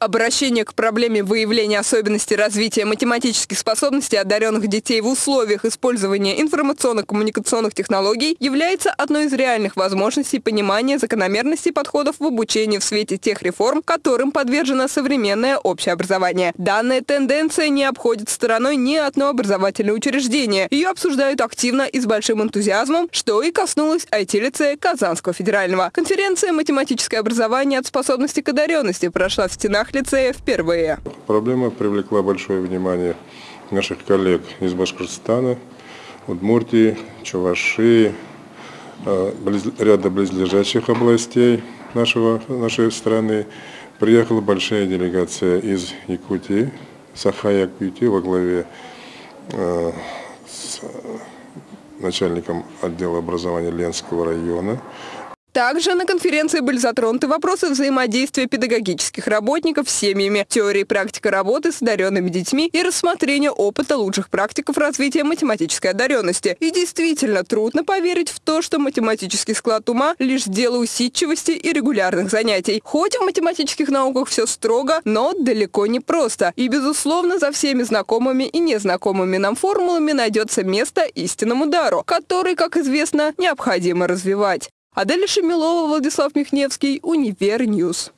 Обращение к проблеме выявления особенностей развития математических способностей одаренных детей в условиях использования информационно-коммуникационных технологий является одной из реальных возможностей понимания закономерностей подходов в обучении в свете тех реформ, которым подвержено современное общее образование. Данная тенденция не обходит стороной ни одно образовательное учреждение. Ее обсуждают активно и с большим энтузиазмом, что и коснулось IT-лицея Казанского федерального. Конференция «Математическое образование от способности к одаренности» прошла в стенах стенах лицея впервые. Проблема привлекла большое внимание наших коллег из Башкортостана, Удмуртии, Чувашии, э, ряда близлежащих областей нашего, нашей страны. Приехала большая делегация из Якутии, Саха-Якутии во главе э, с начальником отдела образования Ленского района. Также на конференции были затронуты вопросы взаимодействия педагогических работников с семьями, теории и практика работы с одаренными детьми и рассмотрение опыта лучших практиков развития математической одаренности. И действительно трудно поверить в то, что математический склад ума – лишь дело усидчивости и регулярных занятий. Хоть в математических науках все строго, но далеко не просто. И, безусловно, за всеми знакомыми и незнакомыми нам формулами найдется место истинному дару, который, как известно, необходимо развивать. Аделя Шемилова, Владислав Михневский, Univer News.